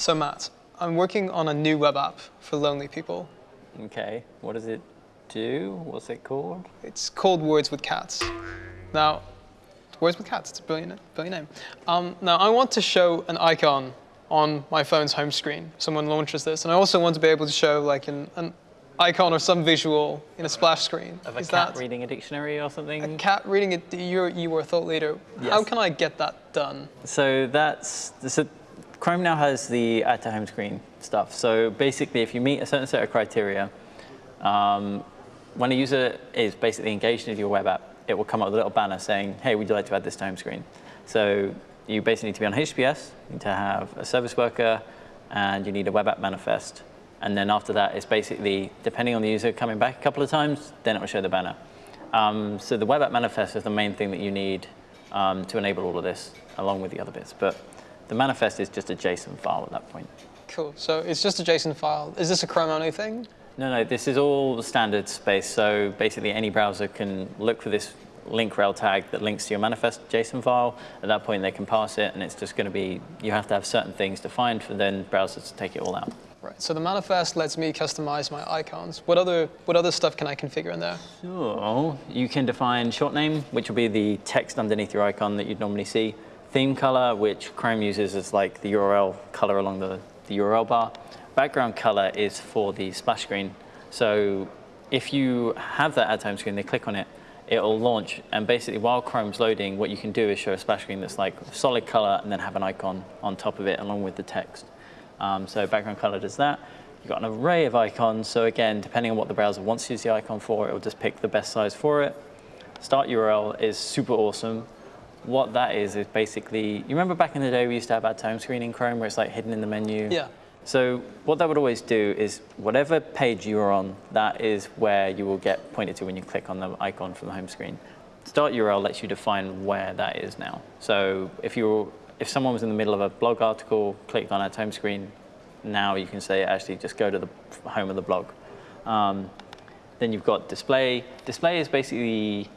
So Matt, I'm working on a new web app for lonely people. Okay, what does it do? What's it called? It's called Words with Cats. Now, Words with Cats, it's a brilliant, brilliant name. Um, now, I want to show an icon on my phone's home screen. Someone launches this, and I also want to be able to show like an, an icon or some visual in a splash screen. Of a Is cat that reading a dictionary or something? a cat reading it? You're, you were a thought leader. Yes. How can I get that done? So that's, so Chrome now has the add to home screen stuff. So basically, if you meet a certain set of criteria, um, when a user is basically engaged with your web app, it will come up with a little banner saying, hey, would you like to add this to home screen? So you basically need to be on HTTPS, you need to have a service worker, and you need a web app manifest. And then after that, it's basically, depending on the user coming back a couple of times, then it will show the banner. Um, so the web app manifest is the main thing that you need um, to enable all of this, along with the other bits. But the manifest is just a JSON file at that point. Cool. So it's just a JSON file. Is this a Chrome only thing? No, no, this is all standard space. So basically any browser can look for this link rel tag that links to your manifest JSON file. At that point, they can pass it, and it's just going to be, you have to have certain things defined for then browsers to take it all out. Right. So the manifest lets me customize my icons. What other what other stuff can I configure in there? So you can define short name, which will be the text underneath your icon that you'd normally see. Theme color, which Chrome uses as like the URL color along the, the URL bar. Background color is for the splash screen. So if you have that add time screen, they click on it, it'll launch. And basically while Chrome's loading, what you can do is show a splash screen that's like solid color and then have an icon on top of it along with the text. Um, so background color does that. You've got an array of icons. So again, depending on what the browser wants to use the icon for, it will just pick the best size for it. Start URL is super awesome. What that is, is basically, you remember back in the day we used to have our home screen in Chrome where it's like hidden in the menu? Yeah. So what that would always do is whatever page you're on, that is where you will get pointed to when you click on the icon from the home screen. Start URL lets you define where that is now. So if you if someone was in the middle of a blog article, clicked on add home screen, now you can say actually just go to the home of the blog. Um, then you've got display. Display is basically,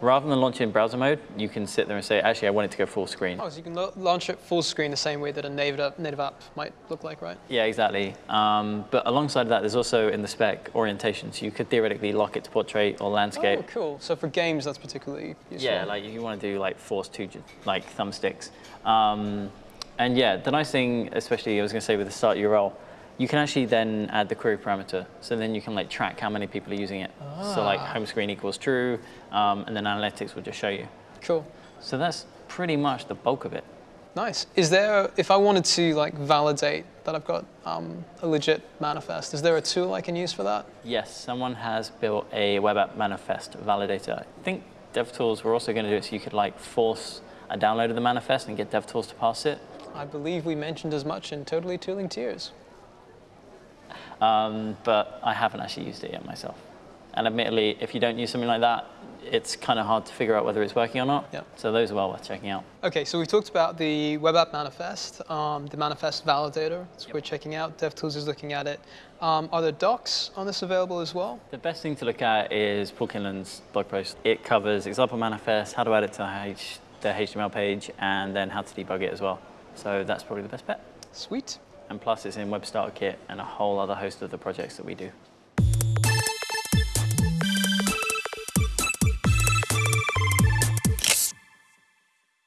rather than launch in browser mode, you can sit there and say, actually, I want it to go full screen. Oh, so you can launch it full screen the same way that a native app, native app might look like, right? Yeah, exactly. Um, but alongside that, there's also in the spec orientation. So you could theoretically lock it to portrait or landscape. Oh, cool. So for games, that's particularly useful. Yeah, like you want to do like force two, like thumbsticks. Um, and yeah, the nice thing, especially I was going to say with the start URL, you can actually then add the query parameter. So then you can like track how many people are using it. So like home screen equals true, um, and then analytics will just show you. Cool. So that's pretty much the bulk of it. Nice. Is there, if I wanted to like validate that I've got um, a legit manifest, is there a tool I can use for that? Yes, someone has built a web app manifest validator. I think DevTools were also going to do it so you could like force a download of the manifest and get DevTools to pass it. I believe we mentioned as much in Totally Tooling Tears. Um, but I haven't actually used it yet myself. And admittedly, if you don't use something like that, it's kind of hard to figure out whether it's working or not. Yep. So those are well worth checking out. Okay, so we talked about the web app manifest, um, the manifest validator. So we're checking out. DevTools is looking at it. Um, are there docs on this available as well? The best thing to look at is Paul Kinlan's blog post. It covers example manifest, how to add it to the HTML page, and then how to debug it as well. So that's probably the best bet. Sweet. And plus it's in Web Starter Kit and a whole other host of the projects that we do.